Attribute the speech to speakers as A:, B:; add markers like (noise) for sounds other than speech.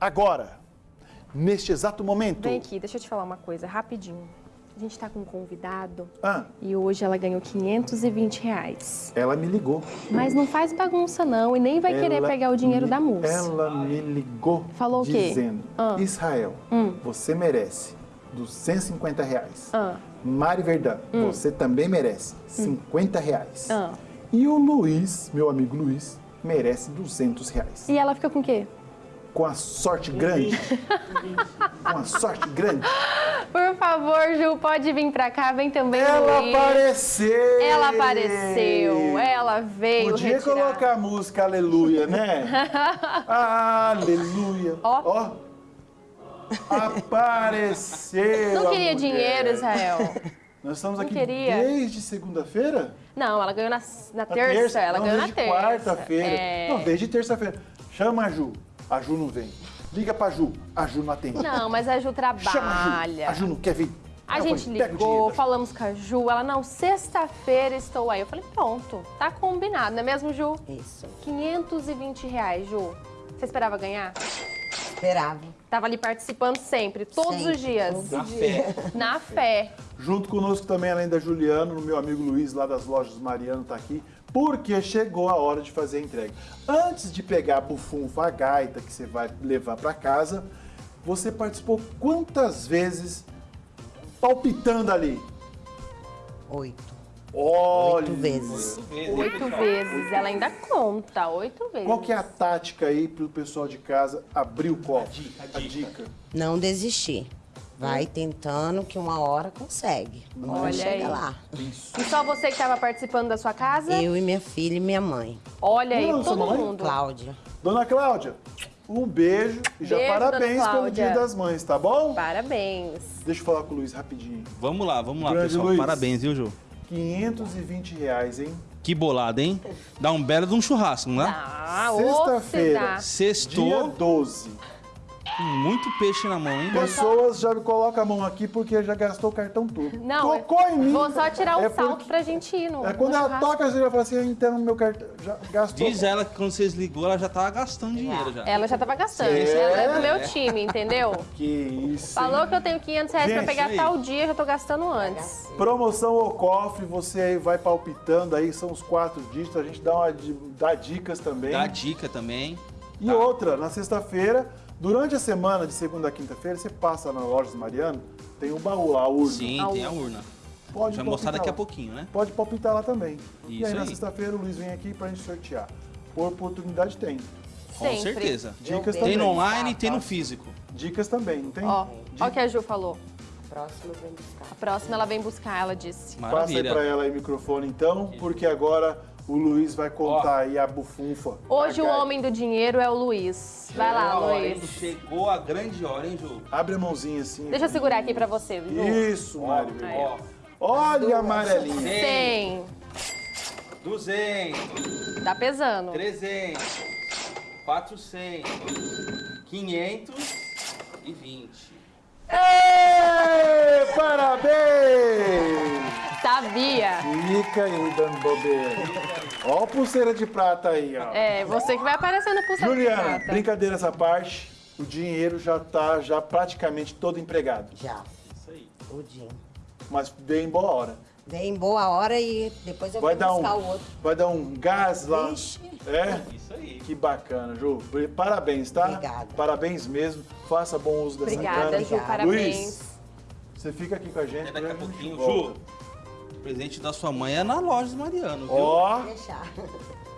A: agora, neste exato momento.
B: Vem aqui, deixa eu te falar uma coisa, rapidinho. A gente tá com um convidado
A: Ah,
B: e hoje ela ganhou 520 reais.
A: ela me ligou.
B: Mas não faz bagunça não e nem vai querer
A: Ela
B: pegar o dinheiro
A: me-
B: da moça.
A: Ela me ligou
B: Falou o quê?
A: dizendo,
B: Ah.
A: Israel, você merece 250 reais.
B: Ah.
A: Mari Verdão, você também merece 50 reais.
B: Ah.
A: E o Luiz, meu amigo Luiz, merece 200 reais.
B: E ela fica com o quê?
A: Com a sorte grande, com a sorte grande,
B: Por favor, Ju, pode vir pra cá, vem também
A: ela
B: Luiz.
A: apareceu!
B: Ela apareceu, ela veio
A: Podia
B: retirar.
A: colocar a música Aleluia, né? (laughs) Aleluia.
B: Ó.
A: Apareceu.
B: Não queria dinheiro, Israel.
A: Nós estamos
B: Não
A: aqui
B: queria.
A: desde segunda-feira?
B: Não, ela ganhou na, na
A: Na
B: terça, ela
A: não,
B: ganhou na terça.
A: quarta-feira.
B: É.
A: Não, desde terça-feira. Chama Ju. A Ju não vem. Liga pra Ju. A Ju não atende.
B: Não, mas a Ju
A: Chama a Ju.
B: trabalha.
A: A Ju não quer vir.
B: A
A: Eu
B: gente
A: falei,
B: ligou, falamos com a Ju, ela, não, sexta-feira estou aí. Eu falei, pronto, tá combinado, não é mesmo, Ju?
C: Isso.
B: 520 reais, Ju. Você esperava ganhar?
C: Esperava.
B: Tava ali participando sempre, todos
C: Sempre,
B: os dias.
C: todo
D: Na fé.
B: Na fé.
A: Junto conosco também, além da Juliana, o meu amigo Luiz, lá das lojas Mariano, tá aqui, porque chegou a hora de fazer a entrega. Antes de pegar a bufunfa, a gaita que você vai levar para casa, você participou quantas vezes palpitando ali?
C: Oito.
A: Olha!
C: Oito vezes.
B: Oito vezes. Ela ainda conta, oito vezes.
A: Qual que é a tática aí pro pessoal de casa abrir o copo?
D: dica, a
A: A
D: dica.
A: dica.
C: Não desistir. Vai tentando que uma hora consegue. Uma hora
B: Olha
C: chega
B: aí.
C: lá.
B: E só você que estava participando da sua casa?
C: Eu e minha filha e minha mãe.
B: Olha aí,
A: Não, sua
B: todo
A: mãe?
B: mundo.
C: Cláudia.
A: Dona Cláudia, um beijo e já
B: Beijo,
A: parabéns pelo. Dia das Mães, tá bom?
B: Parabéns.
A: Deixa eu falar com o Luiz rapidinho.
D: Vamos lá, vamos lá,
A: Grande
D: pessoal.
A: Luiz.
D: Parabéns, viu, Ju?
A: 520 reais, hein?
D: Que bolada, hein? Dá um belo de um churrasco, não dá?
B: Ah,
A: Sexta-feira.
B: será?
A: Dia
D: Sextou,
A: 12.
D: Muito peixe na mão, hein?
A: Pessoas já colocam a mão aqui porque já gastou o cartão todo.
B: Não,
A: Tocou em mim.
B: Vou só tirar um
A: É
B: salto
A: porque-
B: pra gente ir no
A: É quando
B: no
A: ela
B: churrasco.
A: toca, você já fala assim, então meu cartão já gastou.
D: Diz ela que quando vocês ligou, ela já tava gastando dinheiro já.
B: Ela já tava gastando.
A: É?
B: Ela é do meu time, entendeu?
A: Que isso.
B: Falou
A: hein?
B: que eu tenho 500 reais pra
A: Gente,
B: pegar
D: aí.
B: tal dia, eu já tô gastando antes.
A: Promoção ao cofre, você aí vai palpitando aí, são os quatro dígitos, a gente dá, uma, dá dicas também.
D: Dá dica também.
A: E outra, na sexta-feira, durante a semana de segunda a quinta-feira, você passa na Lojas Mariano, tem um baú lá, a urna.
D: Sim,
B: A
D: tem a
B: urna.
D: urna.
A: Pode
D: Vai mostrar daqui a
A: lá.
D: pouquinho, né?
A: Pode palpitar lá também. e
D: Isso
A: aí, na
D: aí.
A: sexta-feira, o Luiz vem aqui pra gente sortear. Por oportunidade tem.
D: Com
B: Sempre.
D: certeza.
A: Dicas
C: Eu
A: também.
D: Tem no online e tem no
C: tá.
D: físico.
A: Dicas também, não tem?
B: Ó, o que a Ju falou.
C: Próximo vem buscar.
B: A próxima ela vem buscar, ela disse.
A: Passa aí
D: Maravilha.
A: pra ela aí o microfone então, porque agora o Luiz vai contar aí a bufunfa.
B: Hoje
A: A
B: o homem do dinheiro é o Luiz. Vai lá,
D: Chegou a hora, hein?
B: Luiz.
D: Chegou a grande hora, hein, Ju?
A: Abre a mãozinha assim.
B: Deixa eu segurar aqui pra você, Ju.
A: Isso, Mário.
D: Ó,
A: Olha a amarelinha.
B: 100.
D: 200,
B: Tá pesando.
D: 300, 400, 520.
A: Ê, parabéns!
B: Sabia.
A: Fica aí dando bobeira. Ó a pulseira de prata aí, ó.
B: É, você que vai aparecer no pulseira de
A: Juliana,
B: prata.
A: brincadeira essa parte. O dinheiro já tá já praticamente todo empregado.
C: Já.
D: Isso aí.
C: Tudinho.
A: Mas veio em boa hora.
C: Vem em boa hora e depois eu
A: Vai
C: vou
A: dar
C: buscar
A: um,
C: o outro.
A: vai dar um gás lá.
C: Vixe.
A: É?
D: Isso aí.
A: Que bacana, Ju. Parabéns, tá?
C: Obrigada.
A: Parabéns mesmo. Faça bom uso dessa
B: Obrigada. Ju,
C: Obrigada.
B: parabéns.
A: Luiz, você fica aqui com a gente.
D: Até daqui a
A: né?
D: pouquinho,
A: Volta.
D: Ju. O presente da sua mãe é na loja do Mariano, viu?
A: Ó,
C: Deixar. (laughs)